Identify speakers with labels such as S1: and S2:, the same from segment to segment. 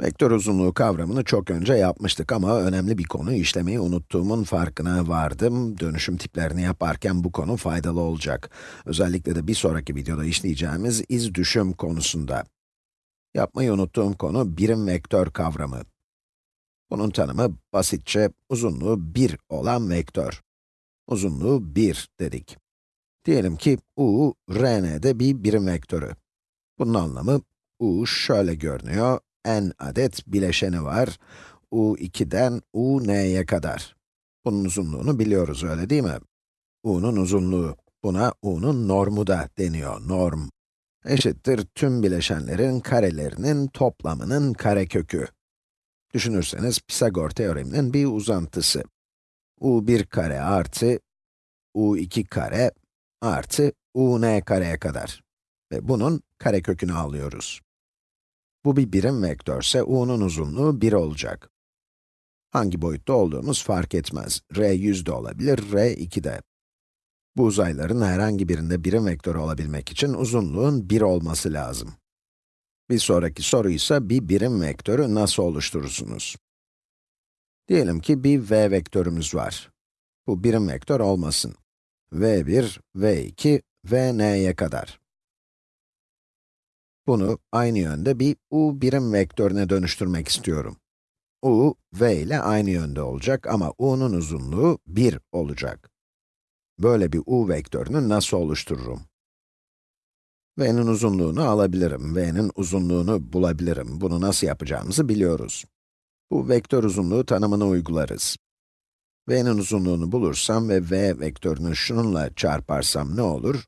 S1: Vektör uzunluğu kavramını çok önce yapmıştık ama önemli bir konu işlemeyi unuttuğumun farkına vardım. Dönüşüm tiplerini yaparken bu konu faydalı olacak. Özellikle de bir sonraki videoda işleyeceğimiz iz düşüm konusunda. Yapmayı unuttuğum konu birim vektör kavramı. Bunun tanımı basitçe uzunluğu 1 olan vektör. Uzunluğu 1 dedik. Diyelim ki u, rn'de bir birim vektörü. Bunun anlamı, u şöyle görünüyor, n adet bileşeni var. u2'den un'ye kadar. Bunun uzunluğunu biliyoruz, öyle değil mi? u'nun uzunluğu, buna u'nun normu da deniyor, norm. Eşittir tüm bileşenlerin karelerinin toplamının karekökü. Düşünürseniz Pisagor teoreminin bir uzantısı. u1 kare artı u2 kare artı un kareye kadar. Ve bunun karekökünü alıyoruz. Bu bir birim vektörse u'nun uzunluğu 1 olacak. Hangi boyutta olduğumuz fark etmez. r 100 de olabilir, r 2 de. Bu uzayların herhangi birinde birim vektörü olabilmek için uzunluğun 1 olması lazım. Bir sonraki soru ise bir birim vektörü nasıl oluşturursunuz? Diyelim ki bir v vektörümüz var. Bu birim vektör olmasın. v1, v2, vn'ye kadar. Bunu aynı yönde bir u birim vektörüne dönüştürmek istiyorum. u, v ile aynı yönde olacak ama u'nun uzunluğu 1 olacak. Böyle bir u vektörünü nasıl oluştururum? v'nin uzunluğunu alabilirim, v'nin uzunluğunu bulabilirim. Bunu nasıl yapacağımızı biliyoruz. Bu vektör uzunluğu tanımını uygularız. v'nin uzunluğunu bulursam ve v vektörünü şununla çarparsam ne olur?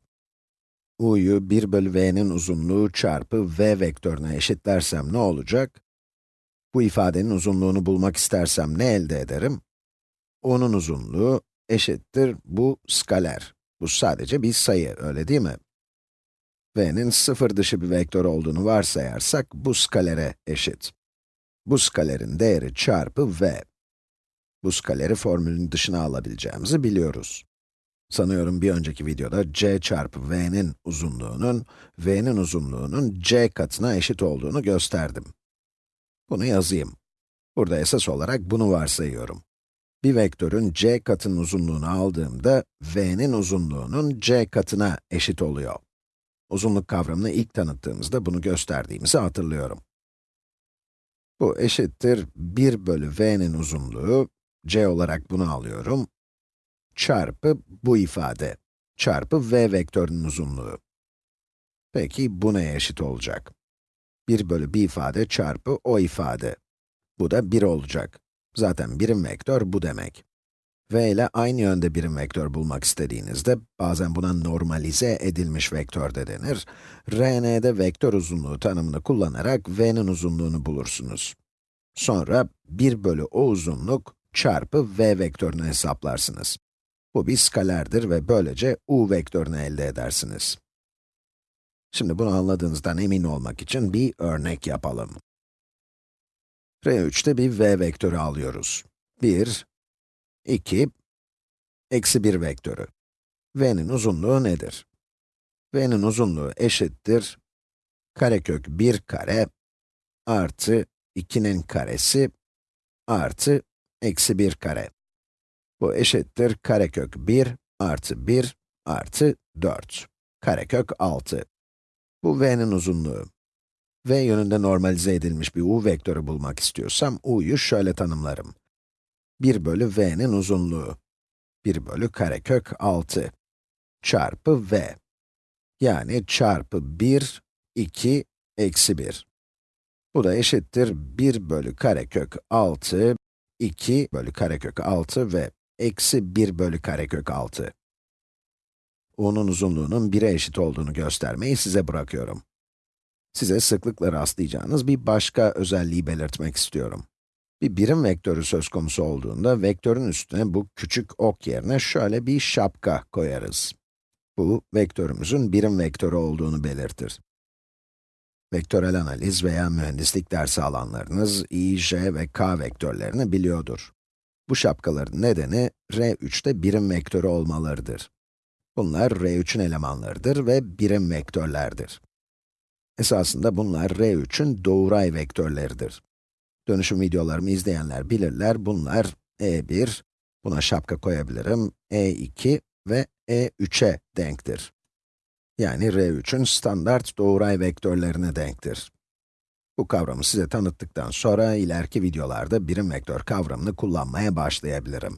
S1: U'yu 1 bölü v'nin uzunluğu çarpı v vektörüne eşitlersem ne olacak? Bu ifadenin uzunluğunu bulmak istersem ne elde ederim? u'nun uzunluğu eşittir bu skaler. Bu sadece bir sayı, öyle değil mi? v'nin sıfır dışı bir vektör olduğunu varsayarsak, bu skalere eşit. Bu skalerin değeri çarpı v. Bu skaleri formülün dışına alabileceğimizi biliyoruz. Sanıyorum bir önceki videoda c çarpı v'nin uzunluğunun, v'nin uzunluğunun c katına eşit olduğunu gösterdim. Bunu yazayım. Burada esas olarak bunu varsayıyorum. Bir vektörün c katının uzunluğunu aldığımda, v'nin uzunluğunun c katına eşit oluyor. Uzunluk kavramını ilk tanıttığımızda bunu gösterdiğimizi hatırlıyorum. Bu eşittir 1 bölü v'nin uzunluğu, c olarak bunu alıyorum, çarpı bu ifade, çarpı v vektörünün uzunluğu. Peki bu neye eşit olacak? 1 bölü bir ifade çarpı o ifade. Bu da 1 olacak. Zaten birim vektör bu demek. v ile aynı yönde birim vektör bulmak istediğinizde, bazen buna normalize edilmiş vektör de denir, Rn'de vektör uzunluğu tanımını kullanarak v'nin uzunluğunu bulursunuz. Sonra 1 bölü o uzunluk çarpı v vektörünü hesaplarsınız. Bu bir skalerdir ve böylece u vektörünü elde edersiniz. Şimdi bunu anladığınızdan emin olmak için bir örnek yapalım. R3'te bir v vektörü alıyoruz. 1, 2, eksi 1 vektörü. v'nin uzunluğu nedir? v'nin uzunluğu eşittir karekök 1 kare artı 2'nin karesi artı eksi 1 kare. Bu eşittir karekök 1 artı 1 artı 4. Karekök 6. Bu v'nin uzunluğu. v yönünde normalize edilmiş bir u vektörü bulmak istiyorsam, u'yu şöyle tanımlarım. 1 bölü v'nin uzunluğu. 1 bölü karekök 6 çarpı v. Yani çarpı 1, 2, eksi 1. Bu da eşittir 1 bölü karekök 6, 2 bölü karekök 6 ve eksi 1 bölü karekök 6. u'nun uzunluğunun 1'e eşit olduğunu göstermeyi size bırakıyorum. Size sıklıkla rastlayacağınız bir başka özelliği belirtmek istiyorum. Bir birim vektörü söz konusu olduğunda, vektörün üstüne bu küçük ok yerine şöyle bir şapka koyarız. Bu, vektörümüzün birim vektörü olduğunu belirtir. Vektörel analiz veya mühendislik dersi alanlarınız i, j ve k vektörlerini biliyordur. Bu şapkaların nedeni, R3'te birim vektörü olmalarıdır. Bunlar R3'ün elemanlarıdır ve birim vektörlerdir. Esasında bunlar R3'ün doğuray vektörleridir. Dönüşüm videolarımı izleyenler bilirler, bunlar e1, buna şapka koyabilirim, e2 ve e3'e denktir. Yani R3'ün standart doğruay vektörlerine denktir. Bu kavramı size tanıttıktan sonra ileriki videolarda birim vektör kavramını kullanmaya başlayabilirim.